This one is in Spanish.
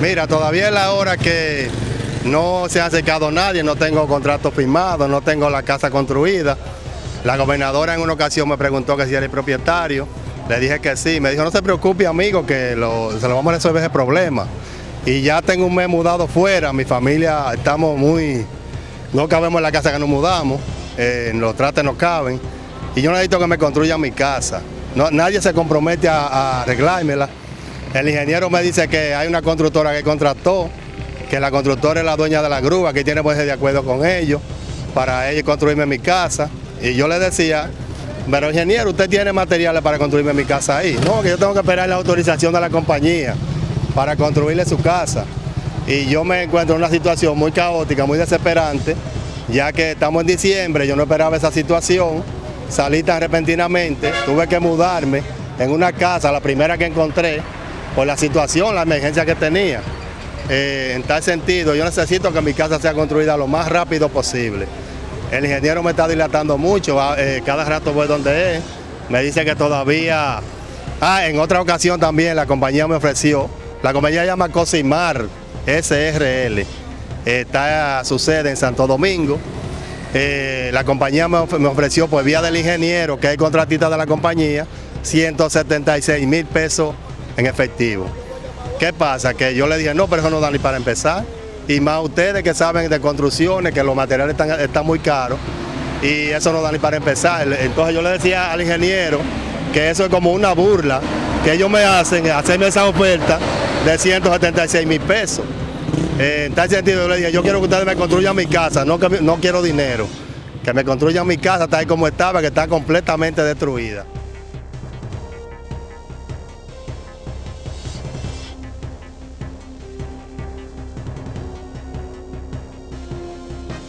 Mira, todavía es la hora que no se ha acercado nadie, no tengo contrato firmado, no tengo la casa construida. La gobernadora en una ocasión me preguntó que si era el propietario, le dije que sí, me dijo no se preocupe amigo que se lo vamos a resolver ese problema. Y ya tengo un mes mudado fuera, mi familia estamos muy, no cabemos en la casa que nos mudamos, eh, los trates no caben y yo necesito que me construyan mi casa. Nadie se compromete a arreglármela. El ingeniero me dice que hay una constructora que contrató, que la constructora es la dueña de la grúa, que tiene pues de acuerdo con ellos, para ellos construirme mi casa. Y yo le decía, pero ingeniero, usted tiene materiales para construirme mi casa ahí. No, que yo tengo que esperar la autorización de la compañía para construirle su casa. Y yo me encuentro en una situación muy caótica, muy desesperante, ya que estamos en diciembre, yo no esperaba esa situación, salí tan repentinamente, tuve que mudarme en una casa, la primera que encontré, por la situación, la emergencia que tenía. Eh, en tal sentido, yo necesito que mi casa sea construida lo más rápido posible. El ingeniero me está dilatando mucho, eh, cada rato voy donde es, me dice que todavía... Ah, en otra ocasión también la compañía me ofreció, la compañía se llama Cosimar SRL, está su sede en Santo Domingo. Eh, la compañía me, ofreció por vía del ingeniero, que es contratista de la compañía, 176 mil pesos en efectivo. ¿Qué pasa? Que yo le dije, no, pero eso no da ni para empezar. Y más ustedes que saben de construcciones, que los materiales están, muy caros, y eso no da ni para empezar. Entonces yo le decía al ingeniero que eso es como una burla, que ellos me hacen, hacerme esa oferta de 176 mil pesos. Eh, en tal sentido yo le dije, yo quiero que ustedes me construyan mi casa, no, que, no quiero dinero. Que me construyan mi casa tal como estaba, que está completamente destruida.